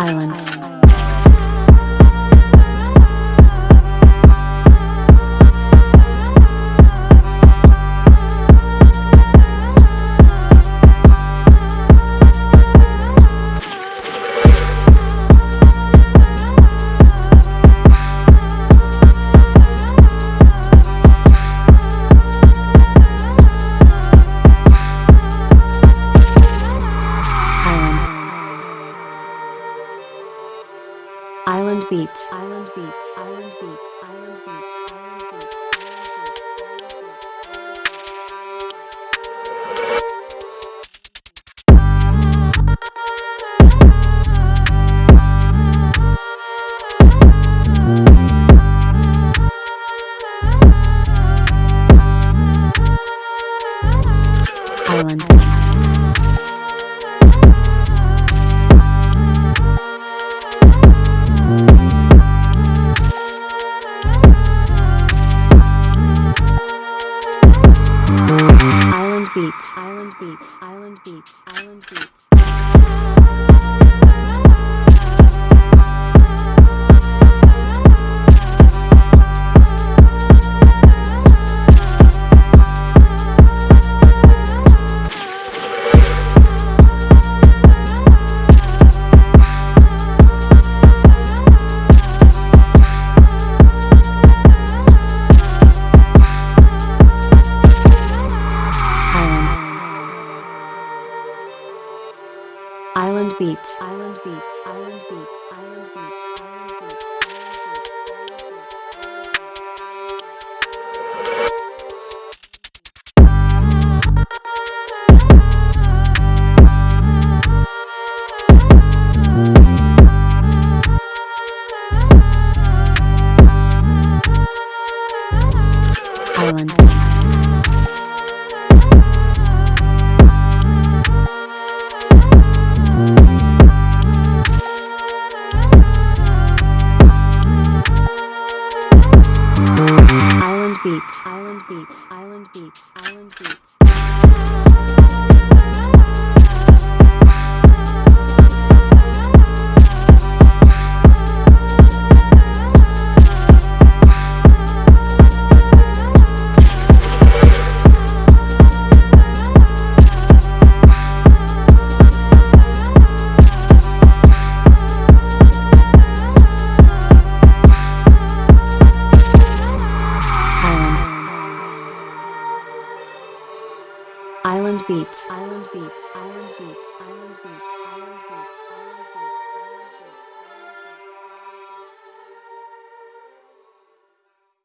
Island. Island. Island Beats. Island Beats. Island Beats. Island Beats. Island Beats. Island. Beats. Island Beats. Island Beats. Island Beats. Island Beats. Island Beats. Island Beats. Island Beats. Island Beats. Island. Beats. Island Beats. Island Beats. Island Beats. Island Beats. Island Beats. Island Beats. Island Beats. Island Beats. Island Beats.